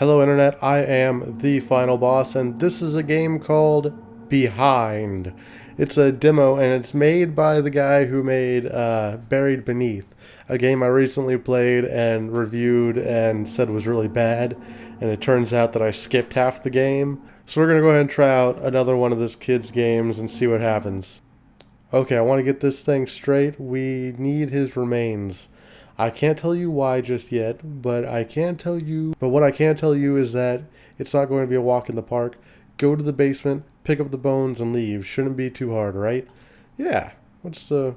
Hello Internet, I am the final boss and this is a game called Behind. It's a demo and it's made by the guy who made uh, Buried Beneath, a game I recently played and reviewed and said was really bad and it turns out that I skipped half the game. So we're going to go ahead and try out another one of this kid's games and see what happens. Okay, I want to get this thing straight. We need his remains. I can't tell you why just yet, but I can tell you, but what I can tell you is that it's not going to be a walk in the park. Go to the basement, pick up the bones, and leave. Shouldn't be too hard, right? Yeah. What's the,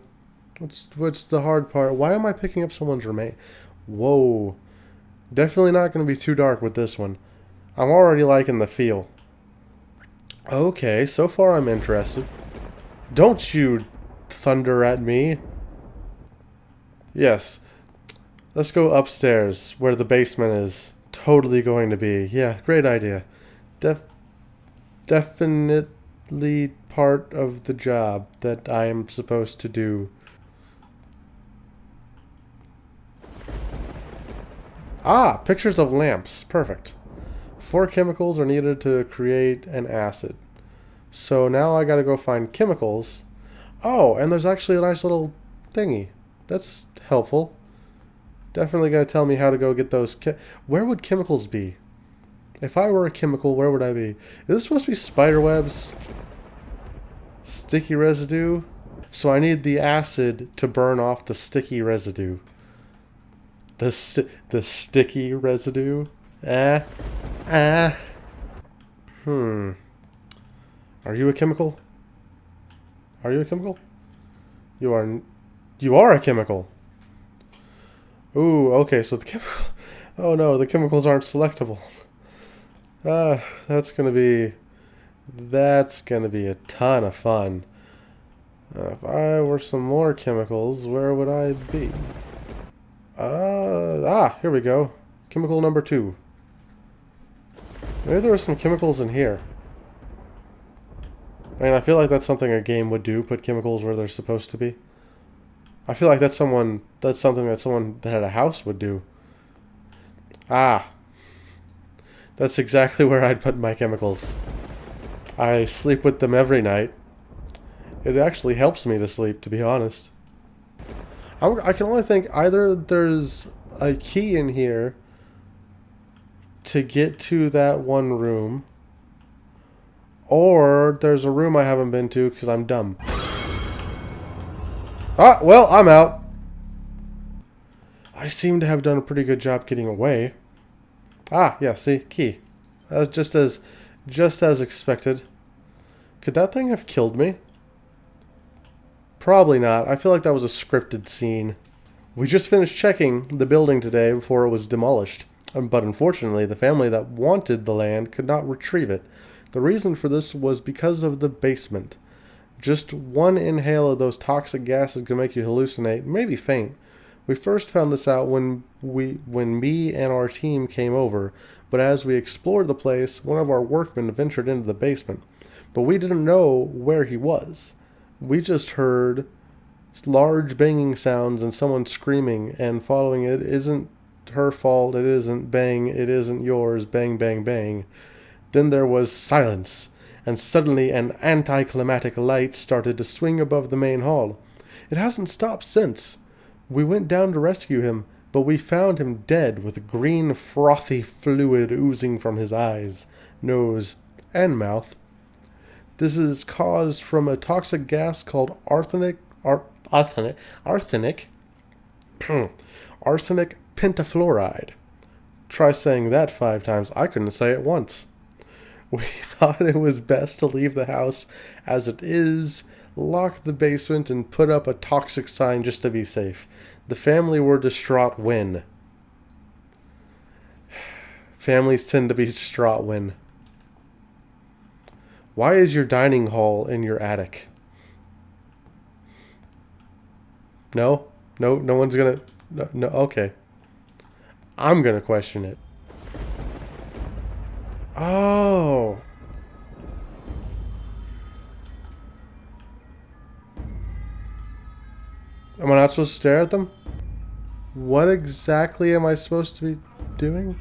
what's, what's the hard part? Why am I picking up someone's remain? Whoa. Definitely not going to be too dark with this one. I'm already liking the feel. Okay, so far I'm interested. Don't you thunder at me. Yes, Let's go upstairs, where the basement is. Totally going to be. Yeah, great idea. Def definitely part of the job that I am supposed to do. Ah, pictures of lamps. Perfect. Four chemicals are needed to create an acid. So now I gotta go find chemicals. Oh, and there's actually a nice little thingy. That's helpful. Definitely going to tell me how to go get those. where would chemicals be? If I were a chemical, where would I be? Is this supposed to be spider webs? Sticky residue? So I need the acid to burn off the sticky residue. The, sti the sticky residue? Ah. Ah. Hmm. Are you a chemical? Are you a chemical? You are... You are a chemical. Ooh, okay, so the chemical... Oh no, the chemicals aren't selectable. Uh, that's gonna be... That's gonna be a ton of fun. Uh, if I were some more chemicals, where would I be? Uh, ah, here we go. Chemical number two. Maybe there are some chemicals in here. I mean, I feel like that's something a game would do, put chemicals where they're supposed to be. I feel like that's someone that's something that someone that had a house would do. Ah. That's exactly where I'd put my chemicals. I sleep with them every night. It actually helps me to sleep, to be honest. I can only think either there's a key in here to get to that one room, or there's a room I haven't been to because I'm dumb. Ah, well, I'm out. I seem to have done a pretty good job getting away. Ah, yeah, see, key. That was just as, just as expected. Could that thing have killed me? Probably not. I feel like that was a scripted scene. We just finished checking the building today before it was demolished. Um, but unfortunately, the family that wanted the land could not retrieve it. The reason for this was because of the basement. Just one inhale of those toxic gases can make you hallucinate, maybe faint. We first found this out when we when me and our team came over, but as we explored the place, one of our workmen ventured into the basement. But we didn't know where he was. We just heard large banging sounds and someone screaming and following it isn't her fault, it isn't bang, it isn't yours, bang bang bang. Then there was silence and suddenly an anticlimactic light started to swing above the main hall. It hasn't stopped since. We went down to rescue him, but we found him dead with green frothy fluid oozing from his eyes, nose, and mouth. This is caused from a toxic gas called arsenic, ar, arsenic, arsenic, arsenic pentafluoride. Try saying that five times. I couldn't say it once. We thought it was best to leave the house as it is, lock the basement, and put up a toxic sign just to be safe. The family were distraught when. Families tend to be distraught when. Why is your dining hall in your attic? No? No, no one's gonna... No, no okay. I'm gonna question it. Oh. Am I not supposed to stare at them? What exactly am I supposed to be doing?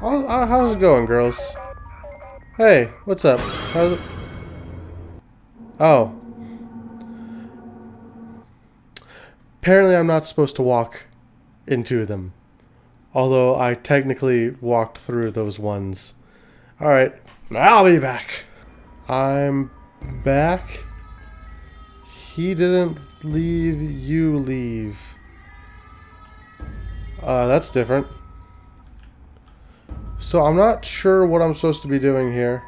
How's it going, girls? Hey, what's up? How's it... Oh, Apparently I'm not supposed to walk into them. Although I technically walked through those ones. Alright, I'll be back. I'm back. He didn't leave, you leave. Uh, that's different. So I'm not sure what I'm supposed to be doing here.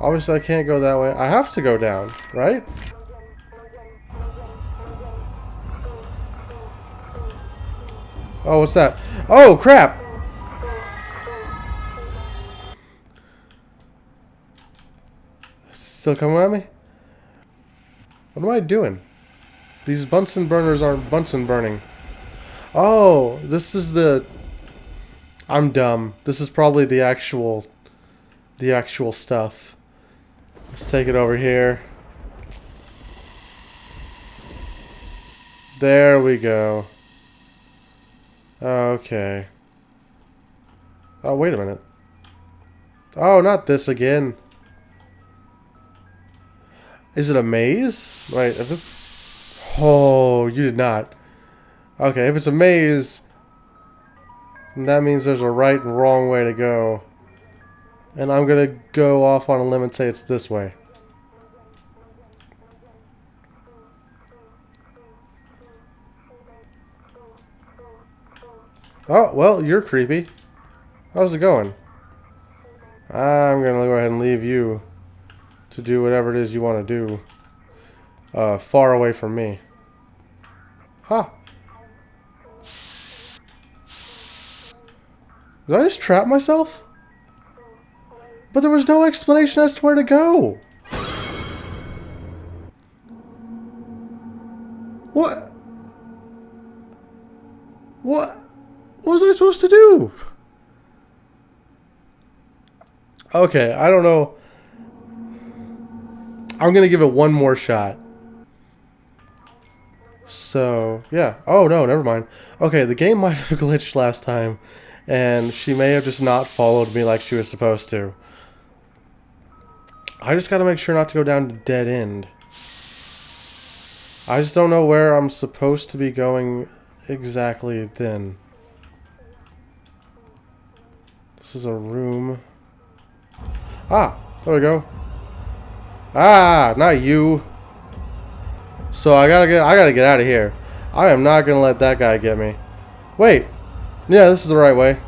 Obviously I can't go that way. I have to go down, right? Oh, what's that? Oh, crap! Still coming at me? What am I doing? These Bunsen burners aren't Bunsen burning. Oh, this is the... I'm dumb. This is probably the actual... The actual stuff. Let's take it over here. There we go. Okay. Oh, wait a minute. Oh, not this again. Is it a maze? Right. Oh, you did not. Okay, if it's a maze, that means there's a right and wrong way to go. And I'm going to go off on a limb and say it's this way. Oh, well, you're creepy. How's it going? I'm going to go ahead and leave you to do whatever it is you want to do. Uh, far away from me. Huh. Did I just trap myself? But there was no explanation as to where to go. What? What? What was I supposed to do? Okay, I don't know. I'm going to give it one more shot. So, yeah. Oh, no, never mind. Okay, the game might have glitched last time, and she may have just not followed me like she was supposed to. I just got to make sure not to go down to dead end. I just don't know where I'm supposed to be going exactly then. This is a room. Ah, there we go. Ah, not you. So I gotta get I gotta get out of here. I am not gonna let that guy get me. Wait. Yeah, this is the right way.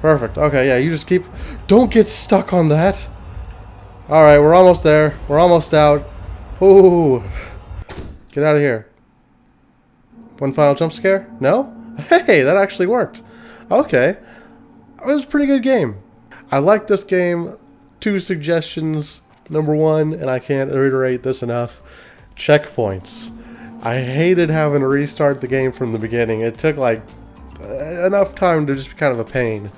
Perfect. Okay, yeah, you just keep don't get stuck on that. Alright, we're almost there. We're almost out. Ooh. Get out of here. One final jump scare? No? Hey, that actually worked. Okay. It was a pretty good game. I like this game. Two suggestions. Number one, and I can't reiterate this enough, checkpoints. I hated having to restart the game from the beginning. It took like enough time to just be kind of a pain.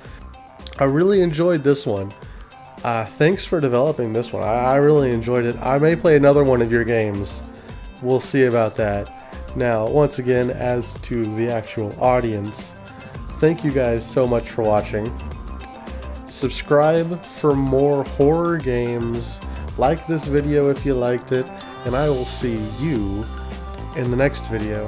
I really enjoyed this one. Uh, thanks for developing this one. I, I really enjoyed it. I may play another one of your games. We'll see about that. Now, once again, as to the actual audience, thank you guys so much for watching. Subscribe for more horror games. Like this video if you liked it, and I will see you in the next video.